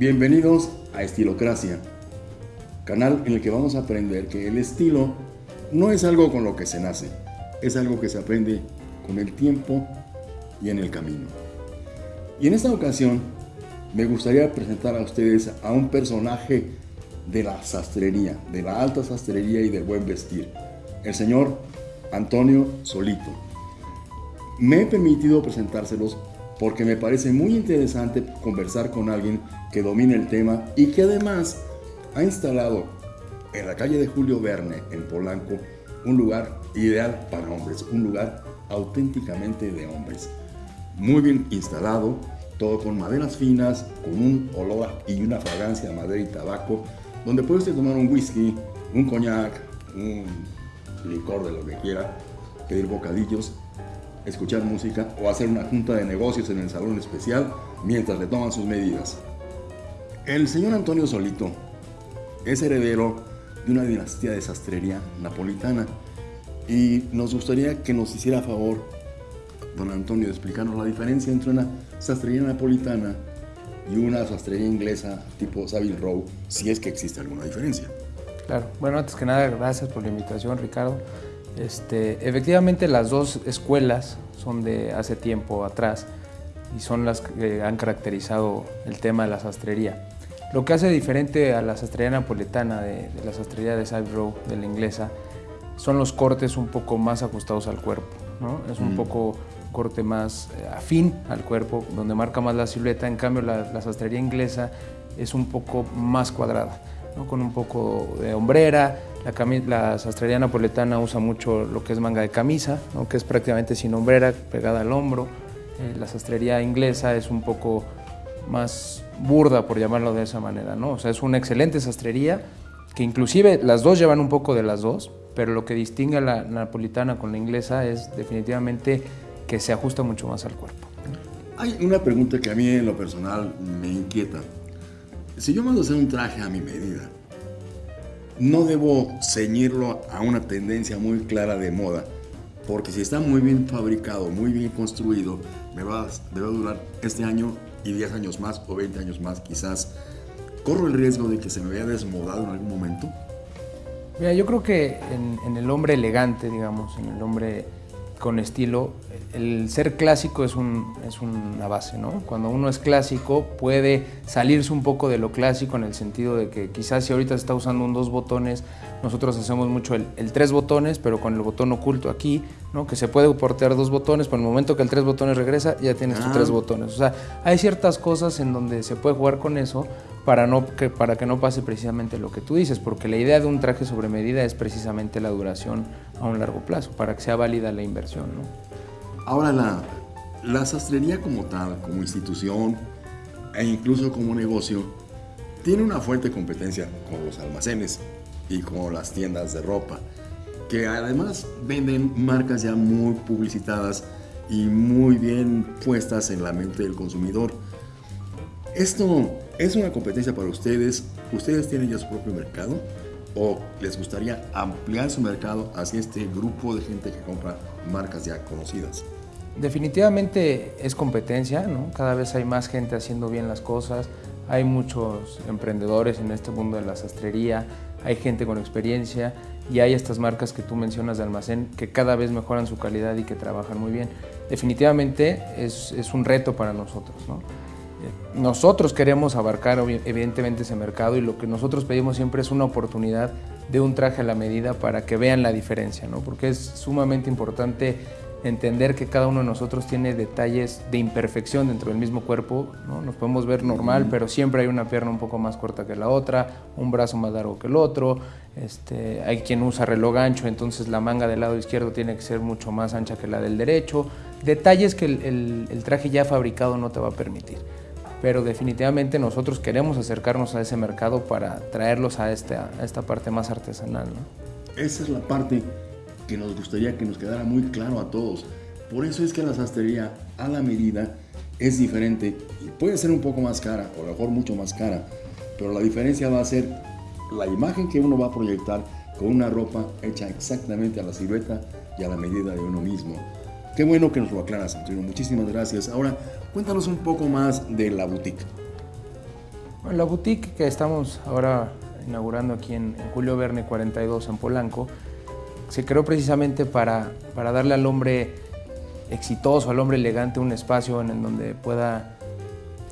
Bienvenidos a Estilocracia, canal en el que vamos a aprender que el estilo no es algo con lo que se nace, es algo que se aprende con el tiempo y en el camino. Y en esta ocasión me gustaría presentar a ustedes a un personaje de la sastrería, de la alta sastrería y del buen vestir, el señor Antonio Solito. Me he permitido presentárselos porque me parece muy interesante conversar con alguien que domine el tema y que además ha instalado en la calle de Julio Verne, en Polanco, un lugar ideal para hombres, un lugar auténticamente de hombres. Muy bien instalado, todo con maderas finas, con un olor y una fragancia de madera y tabaco, donde puedes tomar un whisky, un coñac, un licor de lo que quiera, pedir bocadillos escuchar música o hacer una junta de negocios en el salón especial mientras le toman sus medidas. El señor Antonio Solito es heredero de una dinastía de sastrería napolitana y nos gustaría que nos hiciera favor, don Antonio, de explicarnos la diferencia entre una sastrería napolitana y una sastrería inglesa tipo Savile Row, si es que existe alguna diferencia. Claro, bueno, antes que nada, gracias por la invitación, Ricardo. Este, efectivamente las dos escuelas son de hace tiempo atrás y son las que han caracterizado el tema de la sastrería. Lo que hace diferente a la sastrería napoletana de, la sastrería de Side Row, de la inglesa, son los cortes un poco más ajustados al cuerpo. Es un mm. poco corte más eh, afín al cuerpo, donde marca más la silueta. En cambio, la, la sastrería inglesa es un poco más cuadrada, con un poco de hombrera, la, sastrería napoletana usa mucho lo que es manga de camisa, que es prácticamente sin hombrera, pegada al hombro. Eh, la sastrería inglesa es un poco más burda, por llamarlo de esa manera. ¿no? O sea, es una excelente sastrería, que inclusive las dos llevan un poco de las dos, pero lo que distingue a la napolitana con la inglesa es definitivamente que se ajusta mucho más al cuerpo. Hay una pregunta que a mí en lo personal me inquieta. Si yo mando hacer un traje a mi medida, no debo ceñirlo a una tendencia muy clara de moda, porque si está muy bien fabricado, muy bien construido, me va, a durar este año y 10 años más o 20 años más quizás. ¿Corro el riesgo de que se me vea desmodado en algún momento? Mira, yo creo que en, en el hombre elegante, digamos, en el hombre con estilo, el ser clásico es, un, es una base, ¿no? Cuando uno es clásico puede salirse un poco de lo clásico en el sentido de que quizás si ahorita se está usando un dos botones, nosotros hacemos mucho el, tres botones, pero con el botón oculto aquí, ¿no? Que se puede portear dos botones, pero en el momento que el tres botones regresa, ya tienes tus tres ah. botones. O sea, hay ciertas cosas en donde se puede jugar con eso para, no, que, para que no pase precisamente lo que tú dices, porque la idea de un traje sobre medida es precisamente la duración a un largo plazo, para que sea válida la inversión, ¿no? Ahora, la, la sastrería como tal, como institución e incluso como negocio, tiene una fuerte competencia con los almacenes y con las tiendas de ropa, que además venden marcas ya muy publicitadas y muy bien puestas en la mente del consumidor. Esto es una competencia para ustedes. ¿Ustedes tienen ya su propio mercado? ¿O les gustaría ampliar su mercado hacia este grupo de gente que compra marcas ya conocidas? Definitivamente es competencia, ¿no? cada vez hay más gente haciendo bien las cosas, hay muchos emprendedores en este mundo de la sastrería, hay gente con experiencia y hay estas marcas que tú mencionas de almacén que cada vez mejoran su calidad y que trabajan muy bien. Definitivamente es, es un reto para nosotros. ¿no? Nosotros queremos abarcar evidentemente ese mercado y lo que nosotros pedimos siempre es una oportunidad de un traje a la medida para que vean la diferencia, ¿no? porque es sumamente importante entender que cada uno de nosotros tiene detalles de imperfección dentro del mismo cuerpo, ¿no? nos podemos ver normal, pero siempre hay una pierna un poco más corta que la otra, un brazo más largo que el otro, este, hay quien usa reloj ancho, entonces la manga del lado izquierdo tiene que ser mucho más ancha que la del derecho, detalles que el, traje ya fabricado no te va a permitir. Pero definitivamente nosotros queremos acercarnos a ese mercado para traerlos a esta, a esta parte más artesanal. ¿no? Esa es la parte que nos gustaría que nos quedara muy claro a todos. Por eso es que la sastrería a la medida es diferente y puede ser un poco más cara, o a lo mejor mucho más cara, pero la diferencia va a ser la imagen que uno va a proyectar con una ropa hecha exactamente a la silueta y a la medida de uno mismo. Qué bueno que nos lo aclaras, Antonio. Muchísimas gracias. Ahora, cuéntanos un poco más de la boutique. Bueno, la boutique que estamos ahora inaugurando aquí en, Julio Verne 42 en Polanco, se creó precisamente para, para darle al hombre exitoso, al hombre elegante, un espacio en el donde pueda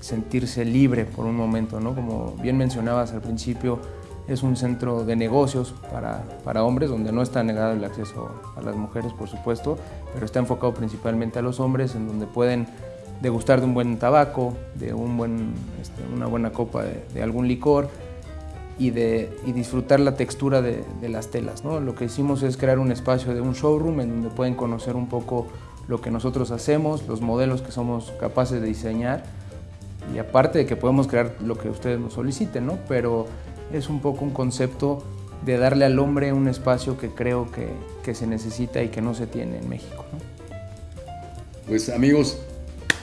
sentirse libre por un momento, ¿no? Como bien mencionabas al principio, es un centro de negocios para, para, hombres, donde no está negado el acceso a las mujeres, por supuesto, pero está enfocado principalmente a los hombres, en donde pueden degustar de un buen tabaco, de un buen, este, una buena copa de, algún licor y, de, y disfrutar la textura de, de, las telas. ¿no? Lo que hicimos es crear un espacio de un showroom en donde pueden conocer un poco lo que nosotros hacemos, los modelos que somos capaces de diseñar y aparte de que podemos crear lo que ustedes nos soliciten, ¿no? pero es un poco un concepto de darle al hombre un espacio que creo que, que se necesita y que no se tiene en México. ¿no? Pues amigos,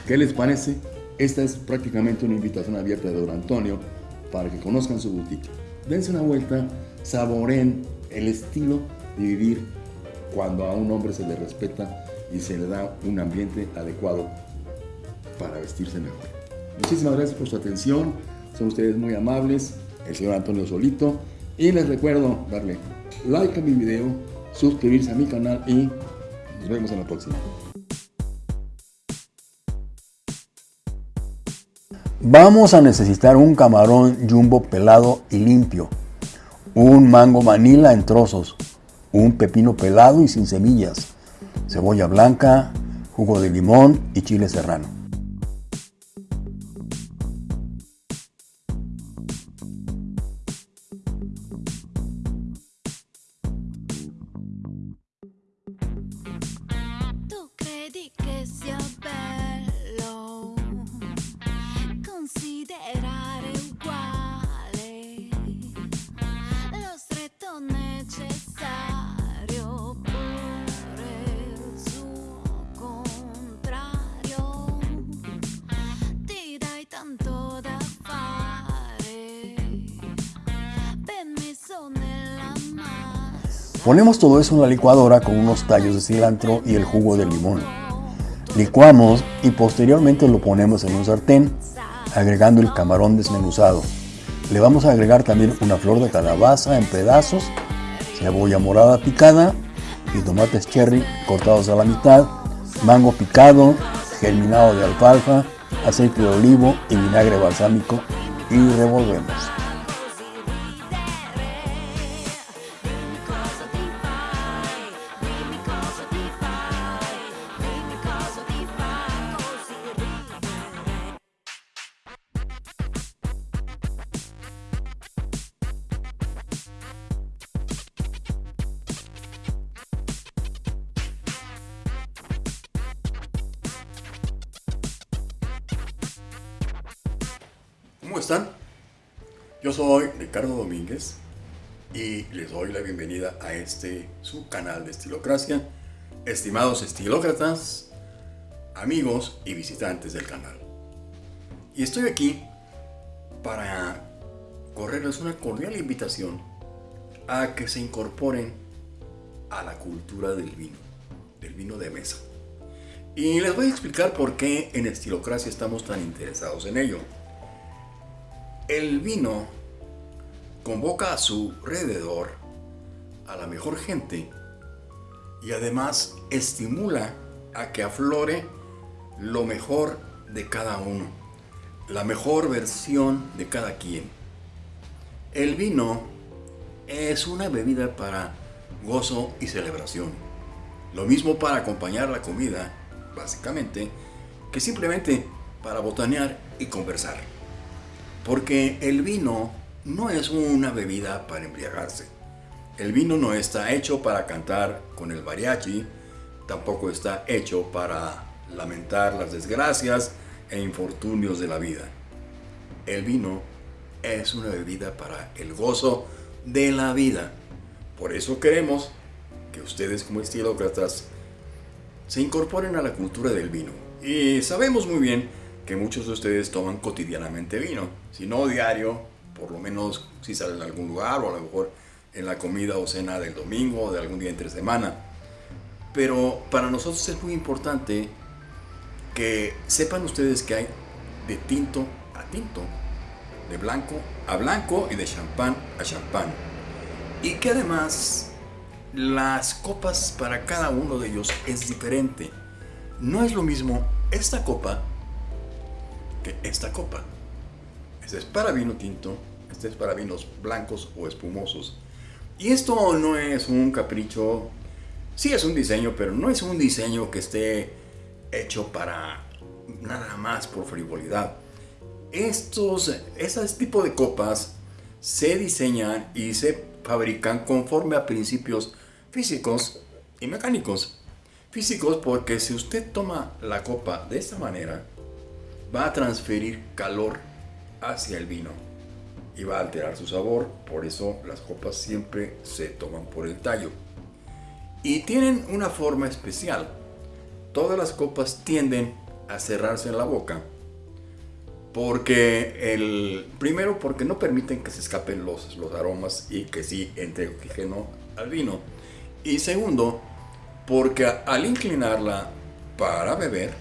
¿qué les parece? Esta es prácticamente una invitación abierta de Don Antonio para que conozcan su boutique. Dense una vuelta, saboren el estilo de vivir cuando a un hombre se le respeta y se le da un ambiente adecuado para vestirse mejor. Muchísimas gracias por su atención, son ustedes muy amables, el señor Antonio Solito, y les recuerdo darle like a mi video, suscribirse a mi canal y nos vemos en la próxima. Vamos a necesitar un camarón jumbo pelado y limpio, un mango manila en trozos, un pepino pelado y sin semillas, cebolla blanca, jugo de limón y chile serrano. Ponemos todo eso en la licuadora con unos tallos de cilantro y el jugo de limón. Licuamos y posteriormente lo ponemos en un sartén, agregando el camarón desmenuzado. Le vamos a agregar también una flor de calabaza en pedazos, cebolla morada picada y tomates cherry cortados a la mitad, mango picado, germinado de alfalfa, aceite de olivo y vinagre balsámico y revolvemos. ¿Cómo están? Yo soy Ricardo Domínguez y les doy la bienvenida a este su canal de Estilocracia. Estimados estilócratas, amigos y visitantes del canal. Y estoy aquí para correrles una cordial invitación a que se incorporen a la cultura del vino, del vino de mesa. Y les voy a explicar por qué en Estilocracia estamos tan interesados en ello. El vino convoca a su alrededor a la mejor gente y además estimula a que aflore lo mejor de cada uno, la mejor versión de cada quien. El vino es una bebida para gozo y celebración. Lo mismo para acompañar la comida, básicamente, que simplemente para botanear y conversar. Porque el vino no es una bebida para embriagarse. El vino no está hecho para cantar con el mariachi, tampoco está hecho para lamentar las desgracias e infortunios de la vida. El vino es una bebida para el gozo de la vida. Por eso queremos que ustedes como estilócratas se incorporen a la cultura del vino. Y sabemos muy bien que muchos de ustedes toman cotidianamente vino, si no diario, por lo menos si salen a algún lugar o a lo mejor en la comida o cena del domingo o de algún día entre semana. Pero para nosotros es muy importante que sepan ustedes que hay de tinto a tinto de blanco a blanco y de champán a champán. Y que además las copas para cada uno de ellos es diferente. No es lo mismo esta copa que esta copa. Este es para vino tinto, este es para vinos blancos o espumosos. Y esto no es un capricho, sí es un diseño, pero no es un diseño que esté hecho para nada más por frivolidad. Estos, ese tipo de copas se diseñan y se fabrican conforme a principios físicos y mecánicos. Físicos porque si usted toma la copa de esta manera, va a transferir calor hacia el vino y va a alterar su sabor. Por eso las copas siempre se toman por el tallo. Y tienen una forma especial. Todas las copas tienden a cerrarse en la boca porque el primero porque no permiten que se escapen los, los aromas y que sí entre oxígeno al vino y segundo porque al inclinarla para beber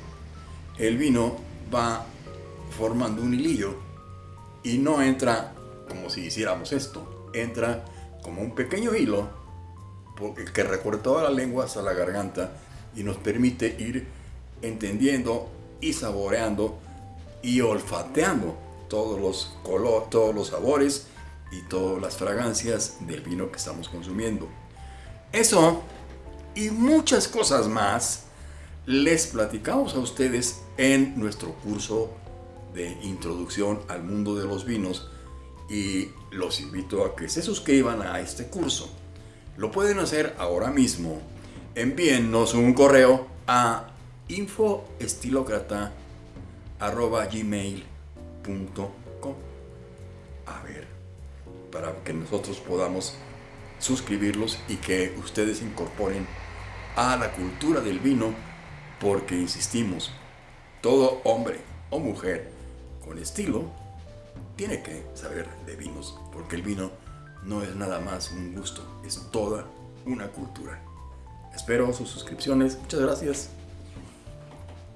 el vino va formando un hilillo y no entra como si hiciéramos esto entra como un pequeño hilo que recorre toda la lengua hasta la garganta y nos permite ir entendiendo y saboreando y olfateando todos los colores, todos los sabores y todas las fragancias del vino que estamos consumiendo. Eso y muchas cosas más les platicamos a ustedes en nuestro curso de introducción al mundo de los vinos y los invito a que se suscriban a este curso. Lo pueden hacer ahora mismo. Envíennos un correo a infoestilocrata.com A ver, para que nosotros podamos suscribirlos y que ustedes incorporen a la cultura del vino, porque insistimos, todo hombre o mujer con estilo tiene que saber de vinos, porque el vino no es nada más un gusto, es toda una cultura. Espero sus suscripciones, muchas gracias.